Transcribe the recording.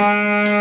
Música